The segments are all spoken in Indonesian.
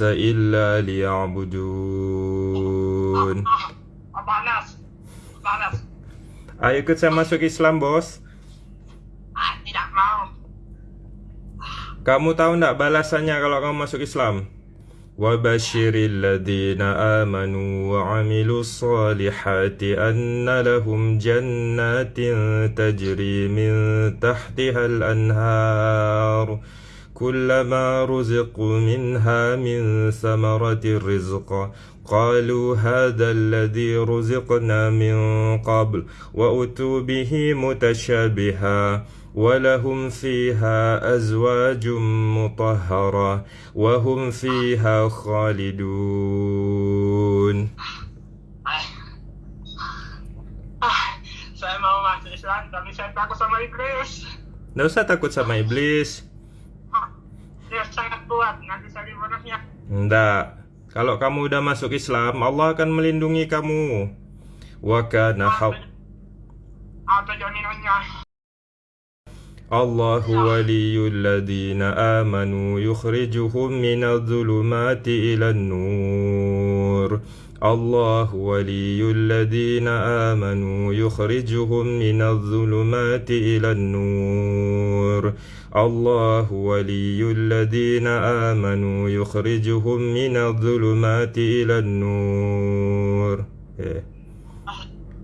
إلا ليعبدون Panas. Panas. Ayo ikut saya masuk Islam bos Ah, tidak mau. Kamu tahu ndak balasannya kalau kamu masuk Islam? وبشر الذين آمنوا وعملوا الصالحات أن لهم جنات تجري من تحتها الأنهار كلما رزقوا منها من ثمرة الرزق قالوا هذا الذي رزقنا من قبل وأتوا به متشابها ولهم فيها أزواج مطهرة وهم فيها خالدون Ah. Ah, saya mau masuk Islam, tapi saya takut sama iblis. Nggak usah takut sama iblis bonusnya. Nggak Kalau kamu udah masuk Islam Allah akan melindungi kamu Wa kana haq Apa jaminannya? الله ولي الذين آمنوا يخرجهم من الظلمات إلى النور الله ولي الذين آمنوا يخرجهم من الظلمات إلى النور الله ولي الذين آمنوا يخرجهم من الظلمات إلى النور إيه.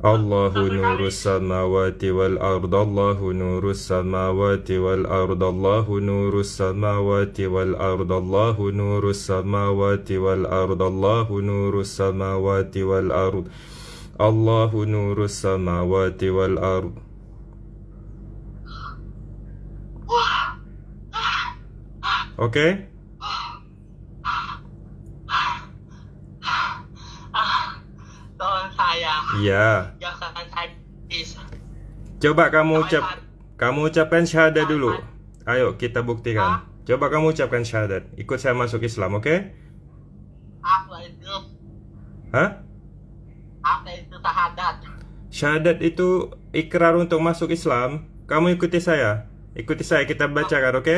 الله نور السماوات والأرض الله نور السماوات والأرض الله نور السماوات والأرض الله نور السماوات والأرض الله نور السماوات والأرض الله نور السماوات والأرض. Oke? Iya. Coba kamu ucap kamu ucapkan syahadat dulu. Ayo kita buktikan. Coba kamu ucapkan syahadat. Ikut saya masuk Islam, oke? Apa itu? Hah? Apa itu syahadat? Syahadat itu ikrar untuk masuk Islam. Kamu ikuti saya. Ikuti saya, kita bacakan, oke?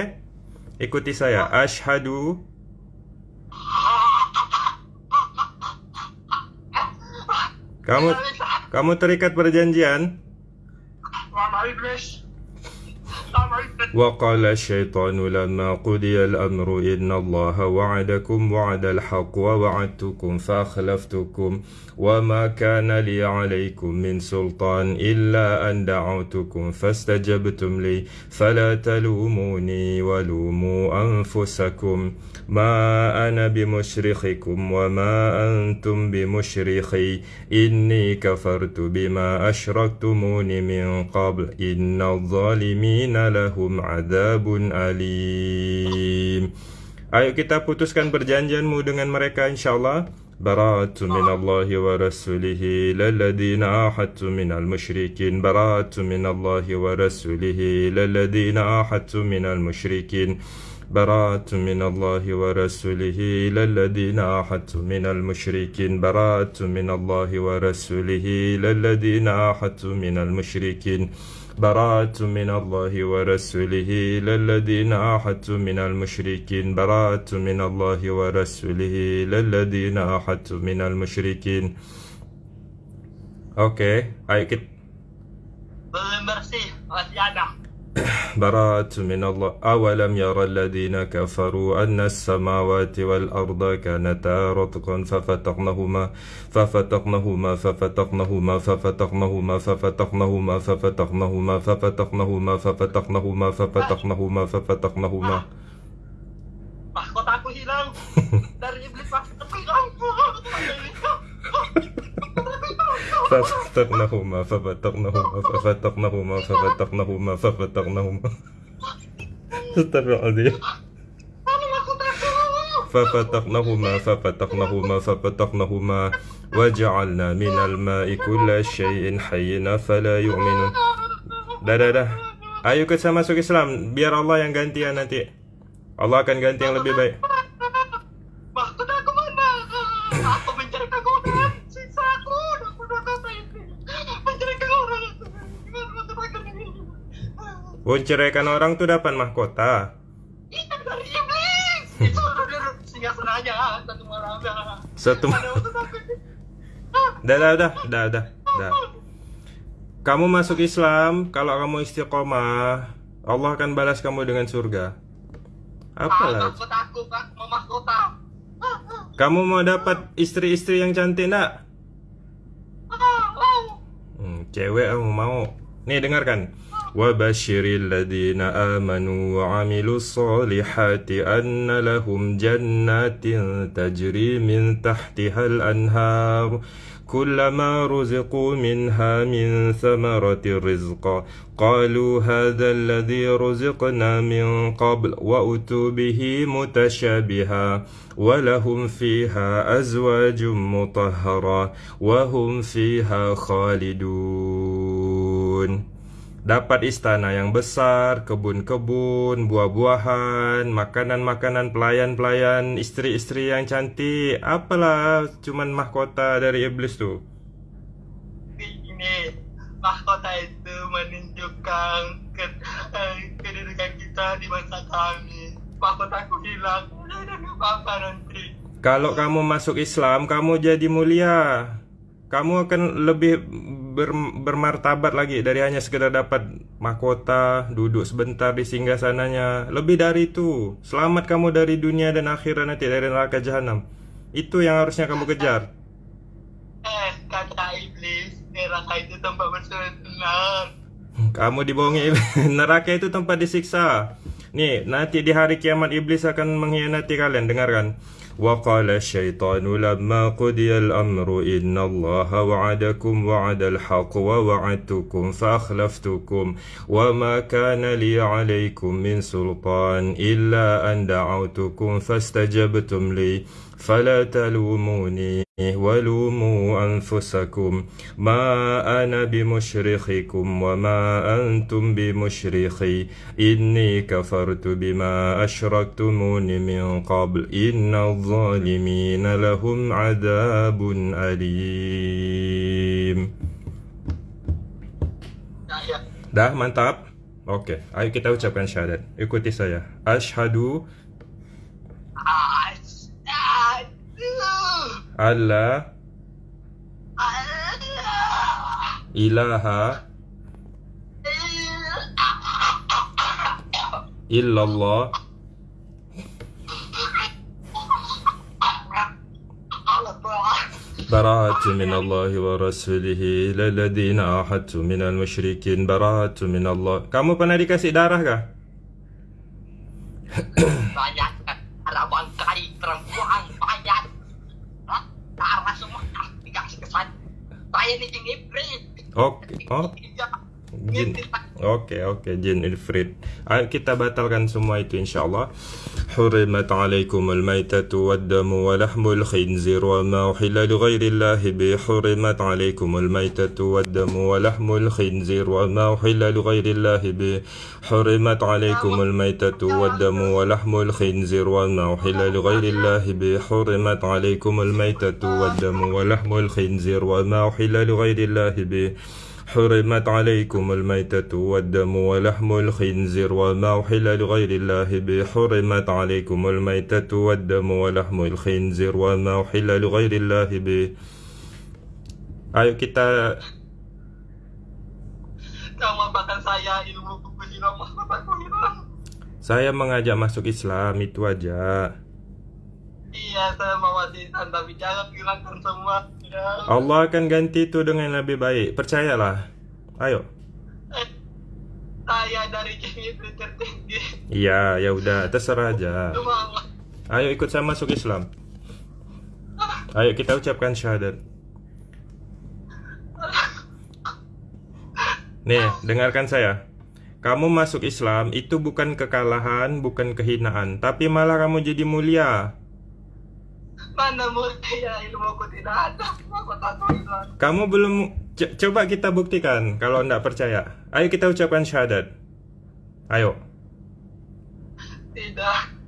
Ikuti saya. Ashadu Kamu kamu terikat perjanjian iblis. وقال الشيطان لما قضي الأمر إن الله وعدكم وعد الحق ووعدتكم فأخلفتكم وما كان لي عليكم من سلطان إلا أن دعوتكم فاستجبتم لي فلا تلوموني ولوموا أنفسكم ما أنا بمشرخكم وما أنتم بمشرخي إني كفرت بما أشركتمون من قبل إن الظالمين لهم عذاب أليم Ayo kita putuskan perjanjianmu dengan mereka insyaAllah براءة من الله ورسوله للذين عاهدتم من المشركين براءة من الله ورسوله للذين عاهدتم من المشركين براءة من الله ورسوله للذين عاهدتم من المشركين براءة من الله ورسوله للذين عاهدتم من المشركين براءة من الله ورسوله للذين عاهدتم من المشركين براءة من الله ورسوله للذين عاهدتم من المشركين Oke, ayo kita Belum bersih. Masih ada. براءة من الله. أولم يرى الذين كفروا أن السماوات والأرض كانتا رتقا ففتقناهما ففتقناهما ففتقناهما ففتقناهما ففتقناهما ففتقناهما ففتقناهما ففتقناهما ففتقناهما ففتقناهما. ففتقناهما ففتقناهما ففتقناهما ففتقناهما ففتقناهما Mana mahkotaku? ففتقناهما ففتقناهما ففتقناهما وجعلنا من الماء كل شيء حي فلا يؤمنون. dah dah dah ayo kita masuk Islam. Biar Allah yang gantian nanti. Allah akan ganti yang lebih baik. Menceraikan orang tuh dapat mahkota iblis. Itu singgah aja. Satu maksud aku ini? Dah, dah, dah, dah, dah, dah. Kamu masuk Islam, kalau kamu istiqomah, Allah akan balas kamu dengan surga. Ah, Apalah? takut aku kak mau mahkota. Kamu mau dapat istri-istri yang cantik nak? Ah. Hmm, cewek kamu mau. Nih dengarkan. وبشر الذين آمنوا وعملوا الصالحات أن لهم جنات تجري من تحتها الأنهار كلما رزقوا منها من ثمرة رزقا قالوا هذا الذي رزقنا من قبل وأتوا به متشابها ولهم فيها أزواج مطهرة وهم فيها خالدون. Dapat istana yang besar, kebun-kebun, buah-buahan, makanan-makanan, pelayan-pelayan, istri-istri yang cantik. Apalah, cuman mahkota dari iblis tuh. Ini mahkota itu menunjukkan ke, eh, kedudukan kita di masa kami. Mahkotaku hilang. Udah nggak apa-apa nanti. Kalau kamu masuk Islam, kamu jadi mulia. Kamu akan lebih ber, bermartabat lagi dari hanya sekedar dapat mahkota, duduk sebentar di singgah sananya. Lebih dari itu, selamat kamu dari dunia dan akhirat nanti dari neraka jahanam. Itu yang harusnya kamu kejar. Eh, kata iblis, neraka itu tempat bersenang. Kamu dibohongi neraka itu tempat disiksa. Nih, nanti di hari kiamat iblis akan mengkhianati kalian. Dengarkan. وقال الشيطان لما قضي الأمر إن الله وعدكم وعد الحق ووعدتكم فأخلفتكم وما كان لي عليكم من سلطان إلا أن دعوتكم فاستجبتم لي فلا تلوموني ولوموا أنفسكم ما أنا بمشرخكم وما أنتم بمشرخي إني كفرت بما أشركتمون من قبل إن الظالمين لهم عذاب أليم. Dah mantap? Oke, ayo kita ucapkan syahadat. Ikuti saya. Ashadu Aduh. alla Allah. ilaha illallah براءة من الله ورسوله إلى الذين عاهدتم من المشركين براءة من الله Kamu pernah dikasih darah kah? banyak ada bangkai perempuan darah semua. Dikasih kesan. Saya iblis Oke, oh, jin. Oke, oke, jin ifrit. Ayo kita batalkan semua itu insyaallah. حرمت عليكم الميتة والدم ولحم الخنزير وما أحل لغير الله به حرمت عليكم الميتة والدم ولحم الخنزير وما أحل لغير الله به حرمت عليكم الميتة والدم ولحم الخنزير وما أحل لغير الله به حرمت عليكم الميتة والدم ولحم الخنزير وما أحل لغير الله به حرمت عليكم الميتة والدم ولحم الخنزير وما أحل لغير الله به حرمت عليكم الميتة والدم ولحم الخنزير وما أحل لغير الله به Ayo kita Kamu bahkan saya ilmu buku hilang mahkotaku hilang Saya mengajak masuk Islam itu aja Iya saya mau wasitan tapi jangan hilangkan semua ya. Allah akan ganti itu dengan lebih baik. Percayalah. Ayo. Saya dari iblis tertinggi. Iya ya udah. Terserah aja. Ayo ikut saya masuk Islam. Ayo kita ucapkan syahadat. Nih, dengarkan saya. Kamu masuk Islam itu bukan kekalahan, bukan kehinaan, tapi malah kamu jadi mulia. Mana mulia ilmuku tidak ada Mahkotaku hilang Kamu belum coba kita buktikan kalau anda percaya. Ayo kita ucapkan syahadat. Ayo. Tidak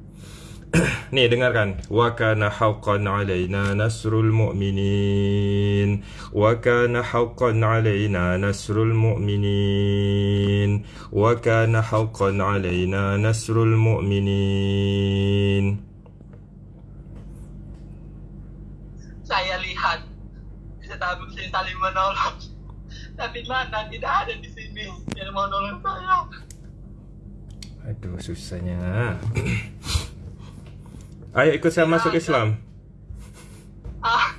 Nih dengarkan. Wa kana haqqan alaina nasrul mu'minin. Wa kana haqqan alaina nasrul mu'minin. Wa kana haqqan alaina nasrul mu'minin. Saling menolong. Tapi mana tidak ada di sini yang mau nolong saya. Aduh, susahnya. Ayo ikut saya masuk Islam. Ah,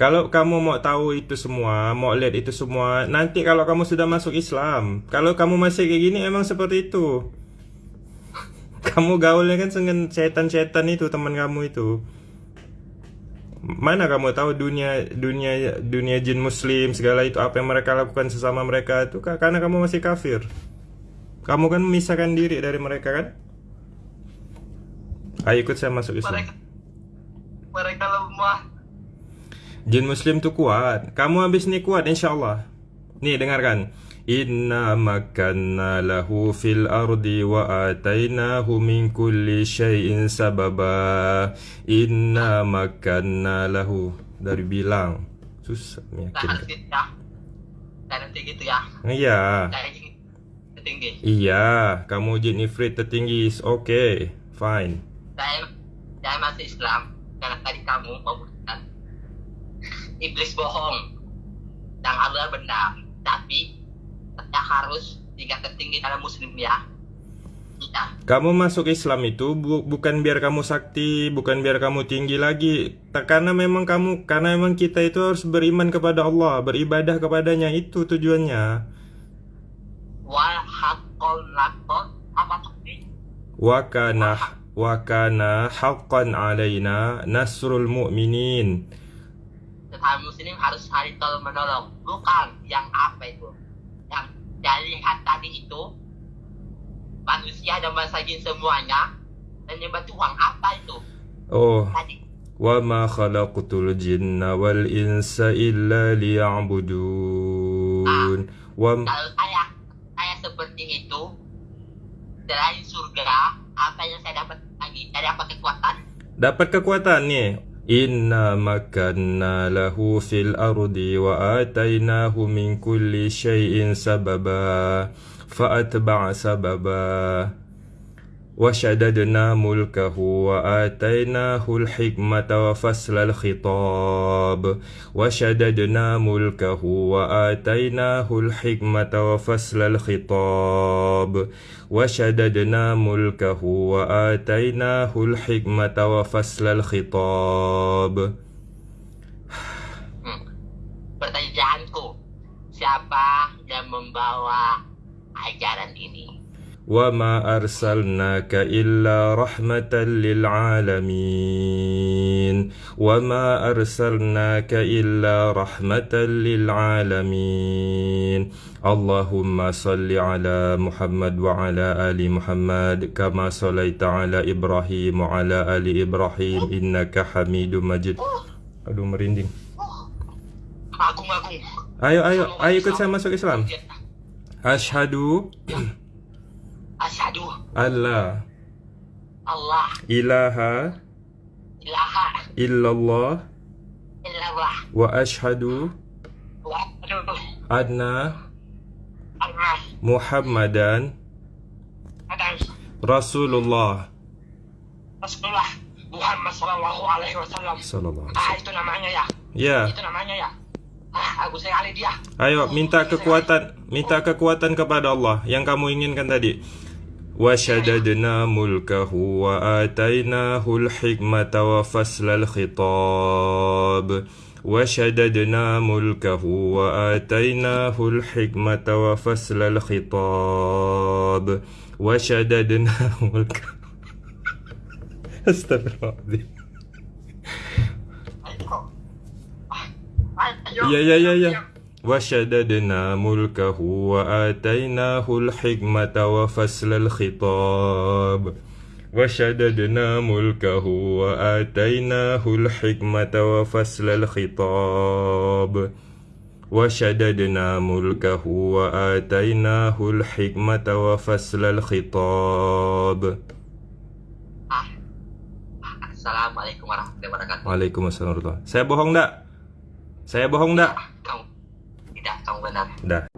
Kalau kamu mau tahu itu semua, mau lihat itu semua, nanti kalau kamu sudah masuk Islam, kalau kamu masih kayak gini emang seperti itu. Kamu gaulnya kan dengan setan-setan itu teman kamu itu. Mana kamu tahu dunia dunia dunia jin muslim segala itu apa yang mereka lakukan sesama mereka itu ka- karena kamu masih kafir. Kamu kan memisahkan diri dari mereka kan? Ayo ikut saya masuk Islam. mereka mereka lemah. Jin muslim tuh kuat Kamu habis ini kuat insyaAllah Nih dengarkan Makanna lahu fil ardi wa atainahu min kulli syai'in sababa. Inna makanna lahu. Dari bilang. Susah Nah, meyakinkan gitu ya. Nanti gitu ya. Iya. Saya ingin tinggi. Iya. Kamu jin ifrit tertinggi Oke Fine. Saya saya masih Islam. Karena tadi kamu membuktikan iblis bohong. Dan Allah benar. Tapi saya harus tingkat tertinggi dalam muslim ya. Kita. Kamu masuk Islam itu bu- bukan biar kamu sakti, bukan biar kamu tinggi lagi. Karena memang kamu, karena memang kita itu harus beriman kepada Allah, beribadah kepadanya itu tujuannya. Wal apa tadi? Wa kana wa kana haqqan alaina nasrul mu'minin. Sesama muslim harus saling tolong menolong, bukan yang apa itu? Dari lihat tadi itu manusia dan bangsa jin semuanya dan nyembah Tuhan apa itu Oh, tadi? wa ma khalaqtul jinna wal insa illa liya'budun. Wa Kalau saya saya seperti itu selain surga apa yang saya dapat lagi dari apa kekuatan? Dapat kekuatan nih. إنا مكنا له في الأرض وآتيناه من كل شيء سببا فأتبع سببا وشددنا ملكه وآتيناه الحكمة وفصل الخطاب وشددنا ملكه وآتيناه الحكمة وفصل الخطاب وشددنا ملكه وآتيناه الحكمة وفصل الخطاب. Pertanyaanku, siapa yang membawa ajaran ini? وما أرسلناك إلا رحمة للعالمين وما أرسلناك إلا رحمة للعالمين اللهم صل على محمد وعلى آل محمد كما صليت على إبراهيم وعلى آل إبراهيم إنك حميد مجيد Aduh merinding Agung-agung. Ayo ayo ayo ikut saya masuk Islam Ashadu Asyhadu. Alla. Allah. Ilaha. Ilaha. Illallah. Illallah. Wa ashhadu wa asyhadu. Anna. Anna. Muhammadan. Muhammadan. Rasulullah. Rasulullah Muhammad Sallallahu Alaihi Wasallam. sallallahu alaihi Ah wasallam. itu namanya ya. Ya, Itu namanya ya. Ah aku sekali dia. ayo minta kekuatan, minta kekuatan kepada Allah yang kamu inginkan tadi. وشددنا ملكه وآتيناه الحكمة وفصل الخطاب. وشددنا ملكه وآتيناه الحكمة وفصل الخطاب. وشددنا ملكه استغفر الله أيوة. أيوة. يا يا يا يا. Ah. وشددنا ملكه وآتيناه الحكمة وفصل الخطاب وشددنا ملكه وآتيناه الحكمة وفصل الخطاب وشددنا ملكه وآتيناه الحكمة وفصل الخطاب Ah. Assalamualaikum warahmatullahi wabarakatuh. Waalaikumsalam warahmatullahi Saya bohong enggak? Saya bohong enggak? Kamu benar. Dah